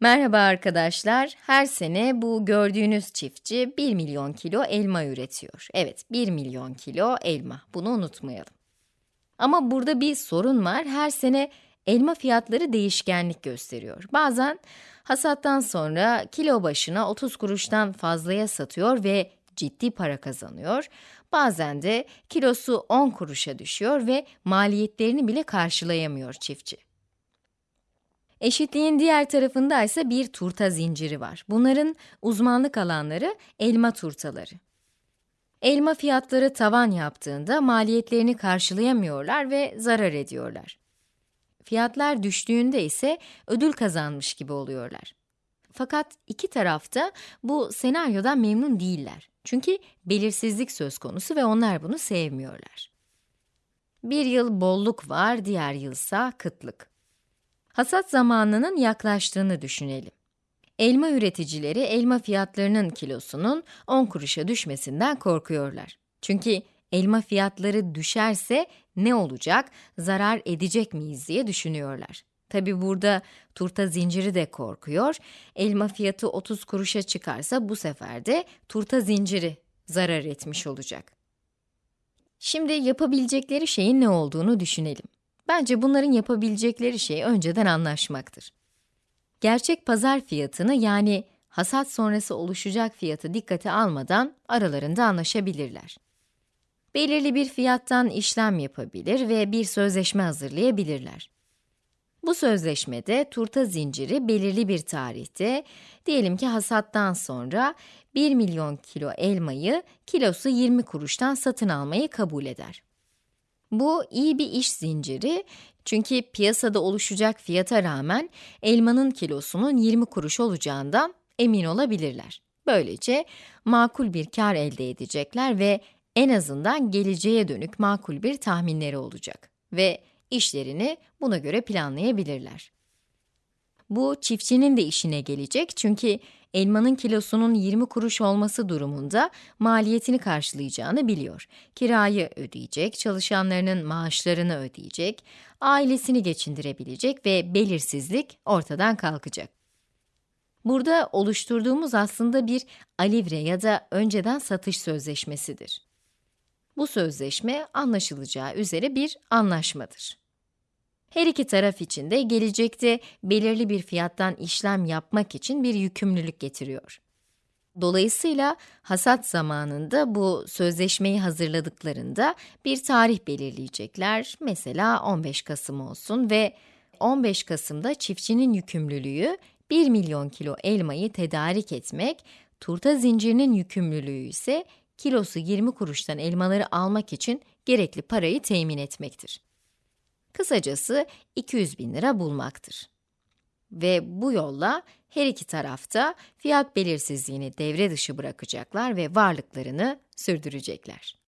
Merhaba arkadaşlar. Her sene bu gördüğünüz çiftçi 1 milyon kilo elma üretiyor. Evet, 1 milyon kilo elma. Bunu unutmayalım. Ama burada bir sorun var. Her sene elma fiyatları değişkenlik gösteriyor. Bazen hasattan sonra kilo başına 30 kuruştan fazlaya satıyor ve ciddi para kazanıyor. Bazen de kilosu 10 kuruşa düşüyor ve maliyetlerini bile karşılayamıyor çiftçi. Eşitliğin diğer tarafında ise bir turta zinciri var. Bunların uzmanlık alanları elma turtaları. Elma fiyatları tavan yaptığında maliyetlerini karşılayamıyorlar ve zarar ediyorlar. Fiyatlar düştüğünde ise ödül kazanmış gibi oluyorlar. Fakat iki tarafta bu senaryodan memnun değiller. Çünkü belirsizlik söz konusu ve onlar bunu sevmiyorlar. Bir yıl bolluk var, diğer yılsa kıtlık. Hasat zamanının yaklaştığını düşünelim. Elma üreticileri elma fiyatlarının kilosunun 10 kuruşa düşmesinden korkuyorlar. Çünkü elma fiyatları düşerse ne olacak, zarar edecek miyiz diye düşünüyorlar. Tabi burada turta zinciri de korkuyor. Elma fiyatı 30 kuruşa çıkarsa bu sefer de turta zinciri zarar etmiş olacak. Şimdi yapabilecekleri şeyin ne olduğunu düşünelim. Bence bunların yapabilecekleri şey önceden anlaşmaktır. Gerçek pazar fiyatını yani hasat sonrası oluşacak fiyatı dikkate almadan aralarında anlaşabilirler. Belirli bir fiyattan işlem yapabilir ve bir sözleşme hazırlayabilirler. Bu sözleşmede turta zinciri belirli bir tarihte, diyelim ki hasattan sonra 1 milyon kilo elmayı kilosu 20 kuruştan satın almayı kabul eder. Bu iyi bir iş zinciri çünkü piyasada oluşacak fiyata rağmen elmanın kilosunun 20 kuruş olacağından emin olabilirler. Böylece makul bir kar elde edecekler ve en azından geleceğe dönük makul bir tahminleri olacak ve işlerini buna göre planlayabilirler. Bu çiftçinin de işine gelecek çünkü elmanın kilosunun 20 kuruş olması durumunda maliyetini karşılayacağını biliyor. Kirayı ödeyecek, çalışanlarının maaşlarını ödeyecek, ailesini geçindirebilecek ve belirsizlik ortadan kalkacak. Burada oluşturduğumuz aslında bir alivre ya da önceden satış sözleşmesidir. Bu sözleşme anlaşılacağı üzere bir anlaşmadır. Her iki taraf için de gelecekte belirli bir fiyattan işlem yapmak için bir yükümlülük getiriyor. Dolayısıyla hasat zamanında bu sözleşmeyi hazırladıklarında bir tarih belirleyecekler. Mesela 15 Kasım olsun ve 15 Kasım'da çiftçinin yükümlülüğü 1 milyon kilo elmayı tedarik etmek, turta zincirinin yükümlülüğü ise kilosu 20 kuruştan elmaları almak için gerekli parayı temin etmektir. Kısacası 200 bin lira bulmaktır. Ve bu yolla her iki tarafta fiyat belirsizliğini devre dışı bırakacaklar ve varlıklarını sürdürecekler.